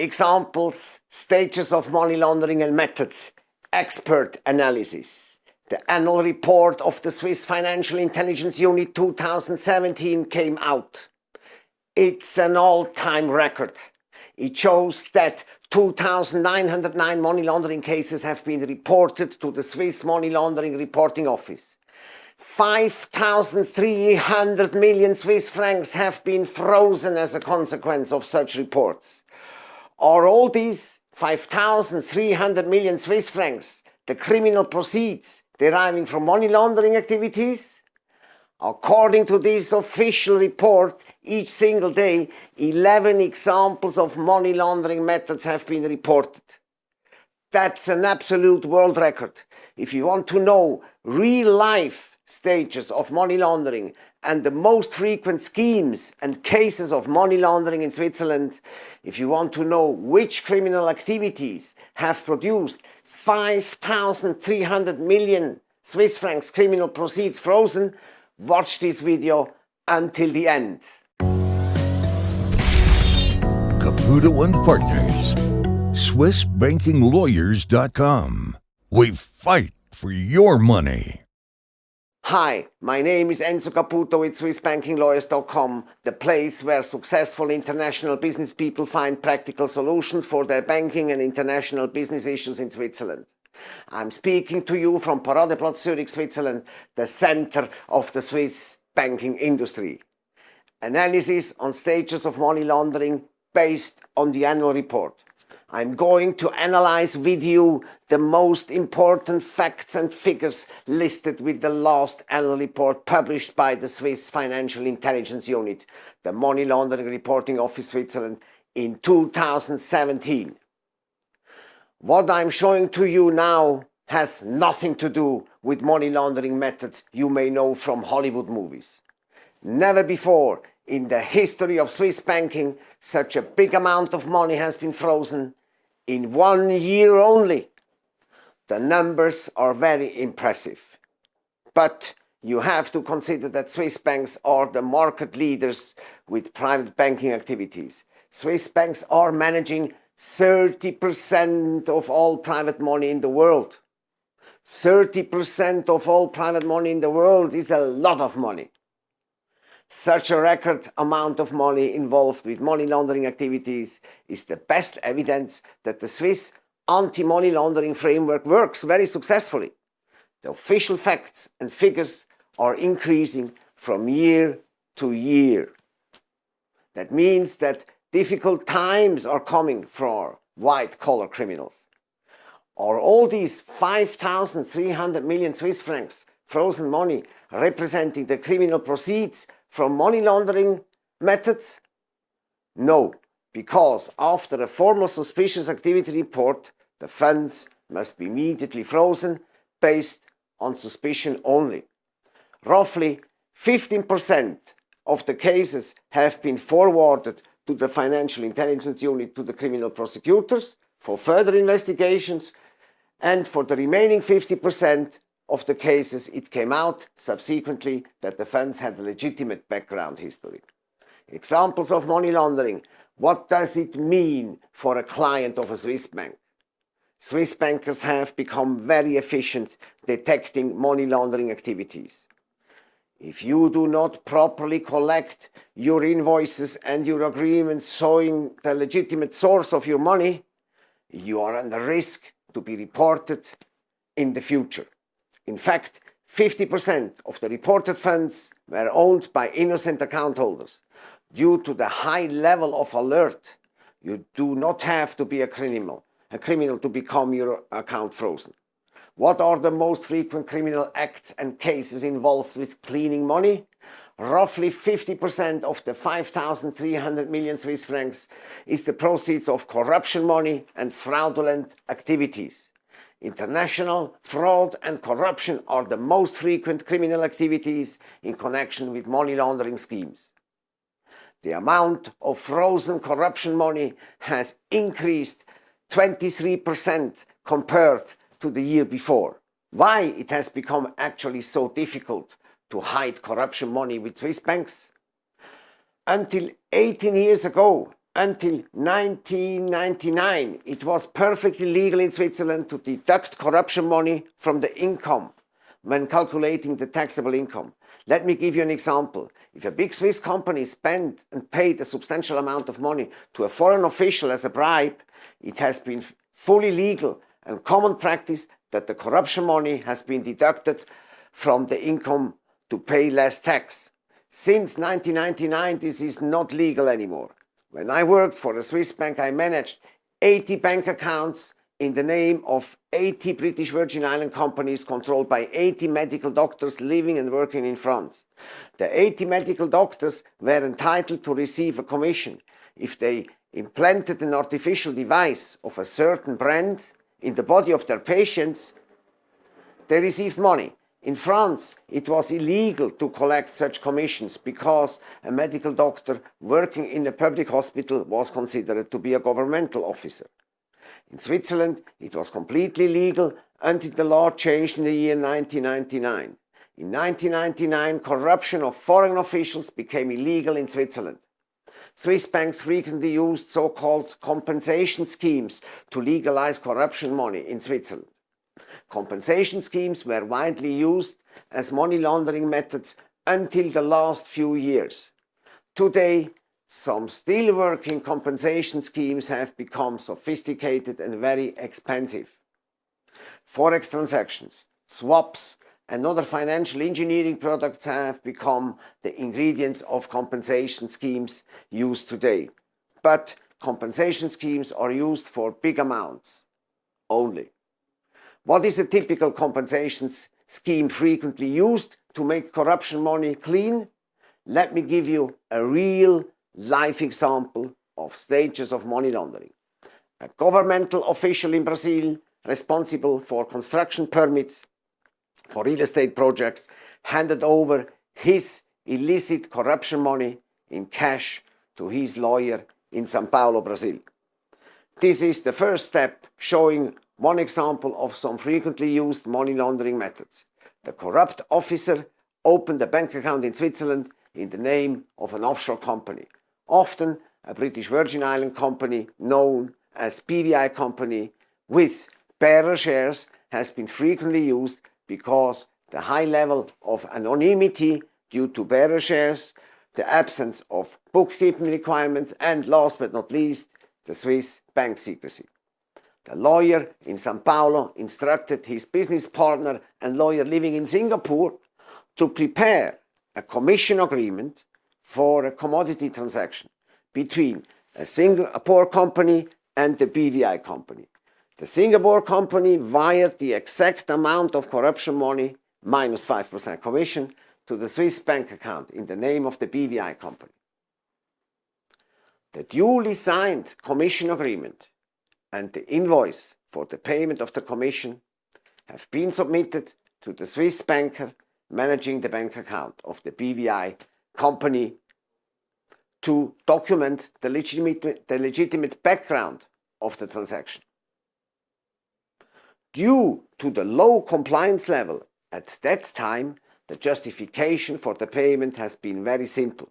examples, stages of money laundering and methods, expert analysis. The annual report of the Swiss Financial Intelligence Unit 2017 came out. It's an all-time record. It shows that 2,909 money laundering cases have been reported to the Swiss Money Laundering Reporting Office. 5,300 million Swiss francs have been frozen as a consequence of such reports. Are all these 5,300 million Swiss francs the criminal proceeds deriving from money laundering activities? According to this official report, each single day, 11 examples of money laundering methods have been reported. That's an absolute world record. If you want to know real life stages of money laundering and the most frequent schemes and cases of money laundering in Switzerland, if you want to know which criminal activities have produced 5,300 million Swiss francs criminal proceeds frozen, watch this video until the end. Caputo and Partners, SwissBankingLawyers.com. We fight for your money. Hi, my name is Enzo Caputo with SwissBankingLawyers.com, the place where successful international business people find practical solutions for their banking and international business issues in Switzerland. I'm speaking to you from Paradeplatz Zurich, Switzerland, the center of the Swiss banking industry. Analysis on stages of money laundering based on the annual report. I'm going to analyze with you the most important facts and figures listed with the last annual report published by the Swiss Financial Intelligence Unit, the Money Laundering Reporting Office Switzerland in 2017. What I'm showing to you now has nothing to do with money laundering methods you may know from Hollywood movies. Never before in the history of Swiss banking such a big amount of money has been frozen in one year only. The numbers are very impressive. But you have to consider that Swiss banks are the market leaders with private banking activities. Swiss banks are managing 30% of all private money in the world. 30% of all private money in the world is a lot of money. Such a record amount of money involved with money laundering activities is the best evidence that the Swiss anti-money laundering framework works very successfully. The official facts and figures are increasing from year to year. That means that difficult times are coming for white-collar criminals. Are all these 5,300 million Swiss francs frozen money representing the criminal proceeds from money laundering methods? No, because after a formal suspicious activity report, the funds must be immediately frozen based on suspicion only. Roughly 15% of the cases have been forwarded to the Financial Intelligence Unit to the criminal prosecutors for further investigations and for the remaining 50% of the cases it came out subsequently that the funds had a legitimate background history. Examples of money laundering. What does it mean for a client of a Swiss bank? Swiss bankers have become very efficient detecting money laundering activities. If you do not properly collect your invoices and your agreements showing the legitimate source of your money, you are under risk to be reported in the future. In fact, 50% of the reported funds were owned by innocent account holders. Due to the high level of alert, you do not have to be a criminal, a criminal to become your account frozen. What are the most frequent criminal acts and cases involved with cleaning money? Roughly 50% of the 5,300 million Swiss francs is the proceeds of corruption money and fraudulent activities. International fraud and corruption are the most frequent criminal activities in connection with money laundering schemes. The amount of frozen corruption money has increased 23% compared to the year before. Why it has become actually so difficult to hide corruption money with Swiss banks? Until 18 years ago, until 1999, it was perfectly legal in Switzerland to deduct corruption money from the income when calculating the taxable income. Let me give you an example. If a big Swiss company spent and paid a substantial amount of money to a foreign official as a bribe, it has been fully legal and common practice that the corruption money has been deducted from the income to pay less tax. Since 1999, this is not legal anymore. When I worked for a Swiss bank, I managed 80 bank accounts in the name of 80 British Virgin Island companies controlled by 80 medical doctors living and working in France. The 80 medical doctors were entitled to receive a commission if they implanted an artificial device of a certain brand in the body of their patients, they received money. In France, it was illegal to collect such commissions because a medical doctor working in a public hospital was considered to be a governmental officer. In Switzerland, it was completely legal until the law changed in the year 1999. In 1999, corruption of foreign officials became illegal in Switzerland. Swiss banks frequently used so-called compensation schemes to legalize corruption money in Switzerland. Compensation schemes were widely used as money laundering methods until the last few years. Today, some still working compensation schemes have become sophisticated and very expensive. Forex transactions, swaps, and other financial engineering products have become the ingredients of compensation schemes used today. But compensation schemes are used for big amounts only. What is a typical compensation scheme frequently used to make corruption money clean? Let me give you a real life example of stages of money laundering. A governmental official in Brazil responsible for construction permits for real estate projects handed over his illicit corruption money in cash to his lawyer in Sao Paulo, Brazil. This is the first step showing one example of some frequently used money laundering methods. The corrupt officer opened a bank account in Switzerland in the name of an offshore company, often a British Virgin Island company known as BVI company with bearer shares has been frequently used because the high level of anonymity due to bearer shares, the absence of bookkeeping requirements, and last but not least, the Swiss bank secrecy. The lawyer in Sao Paulo instructed his business partner and lawyer living in Singapore to prepare a commission agreement for a commodity transaction between a Singapore company and the BVI company. The Singapore company wired the exact amount of corruption money, minus 5% commission, to the Swiss bank account in the name of the BVI company. The duly signed commission agreement and the invoice for the payment of the commission have been submitted to the Swiss banker managing the bank account of the BVI company to document the legitimate, the legitimate background of the transaction. Due to the low compliance level at that time, the justification for the payment has been very simple.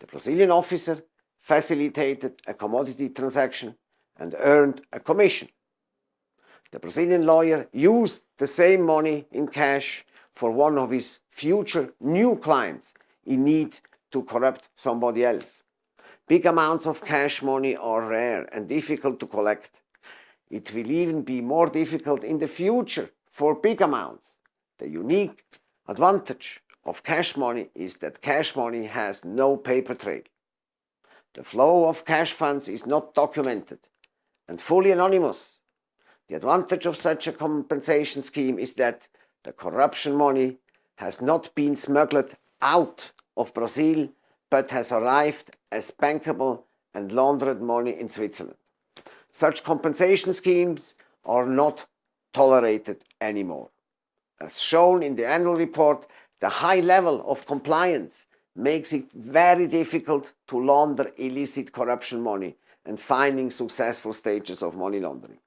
The Brazilian officer facilitated a commodity transaction and earned a commission. The Brazilian lawyer used the same money in cash for one of his future new clients in need to corrupt somebody else. Big amounts of cash money are rare and difficult to collect. It will even be more difficult in the future for big amounts. The unique advantage of cash money is that cash money has no paper trail. The flow of cash funds is not documented and fully anonymous. The advantage of such a compensation scheme is that the corruption money has not been smuggled out of Brazil but has arrived as bankable and laundered money in Switzerland. Such compensation schemes are not tolerated anymore. As shown in the annual report, the high level of compliance makes it very difficult to launder illicit corruption money and finding successful stages of money laundering.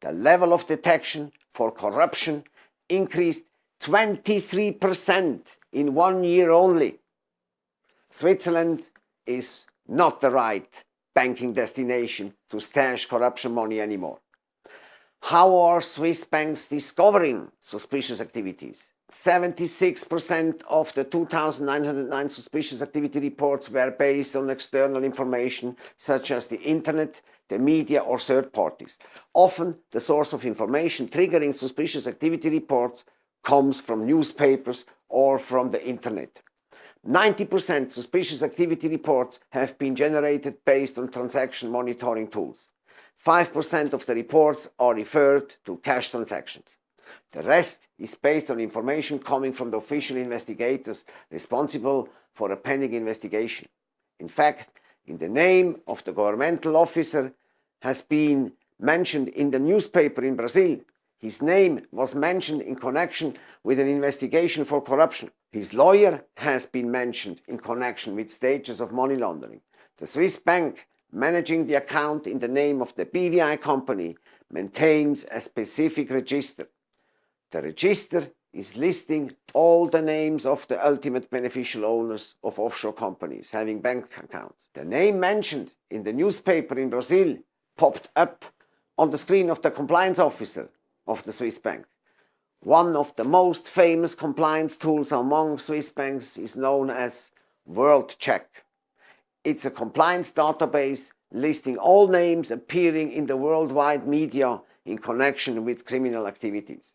The level of detection for corruption increased 23% in one year only. Switzerland is not the right banking destination to stash corruption money anymore. How are Swiss banks discovering suspicious activities? 76% of the 2,909 suspicious activity reports were based on external information such as the internet, the media or third parties. Often the source of information triggering suspicious activity reports comes from newspapers or from the internet. 90% suspicious activity reports have been generated based on transaction monitoring tools. 5% of the reports are referred to cash transactions. The rest is based on information coming from the official investigators responsible for a pending investigation. In fact, in the name of the governmental officer has been mentioned in the newspaper in Brazil. His name was mentioned in connection with an investigation for corruption. His lawyer has been mentioned in connection with stages of money laundering. The Swiss bank managing the account in the name of the BVI company maintains a specific register. The register is listing all the names of the ultimate beneficial owners of offshore companies having bank accounts. The name mentioned in the newspaper in Brazil popped up on the screen of the compliance officer of the Swiss bank. One of the most famous compliance tools among Swiss banks is known as WorldCheck. It's a compliance database listing all names appearing in the worldwide media in connection with criminal activities.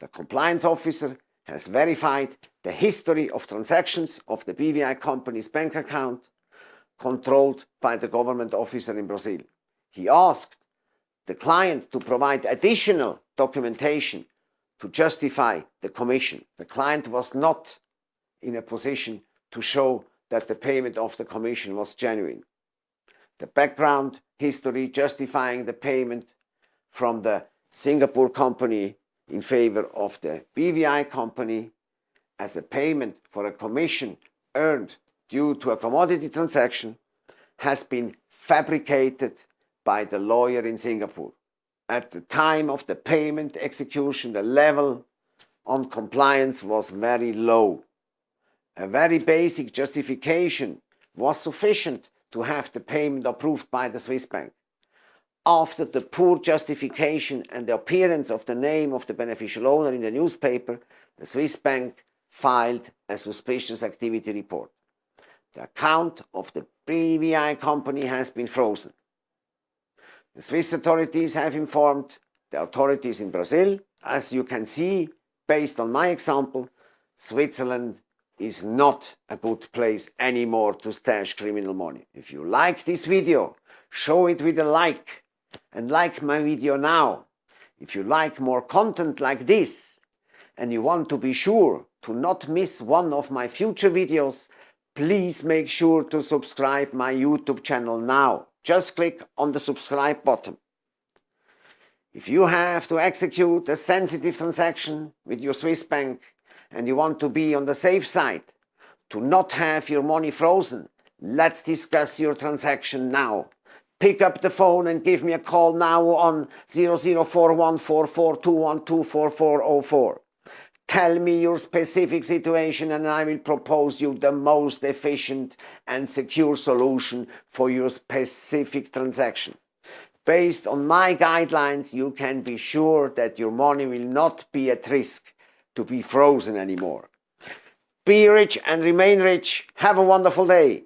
The compliance officer has verified the history of transactions of the BVI company's bank account controlled by the government officer in Brazil. He asked the client to provide additional documentation to justify the commission. The client was not in a position to show that the payment of the commission was genuine. The background history justifying the payment from the Singapore company in favor of the BVI company as a payment for a commission earned due to a commodity transaction has been fabricated by the lawyer in Singapore. At the time of the payment execution, the level on compliance was very low. A very basic justification was sufficient to have the payment approved by the Swiss bank. After the poor justification and the appearance of the name of the beneficial owner in the newspaper, the Swiss bank filed a suspicious activity report. The account of the BVI company has been frozen. The Swiss authorities have informed the authorities in Brazil. As you can see, based on my example, Switzerland is not a good place anymore to stash criminal money. If you like this video, show it with a like and like my video now. If you like more content like this and you want to be sure to not miss one of my future videos, please make sure to subscribe my YouTube channel now. Just click on the subscribe button. If you have to execute a sensitive transaction with your Swiss bank and you want to be on the safe side, to not have your money frozen, let's discuss your transaction now. Pick up the phone and give me a call now on 00414421244404. Tell me your specific situation and I will propose you the most efficient and secure solution for your specific transaction. Based on my guidelines, you can be sure that your money will not be at risk to be frozen anymore. Be rich and remain rich. Have a wonderful day.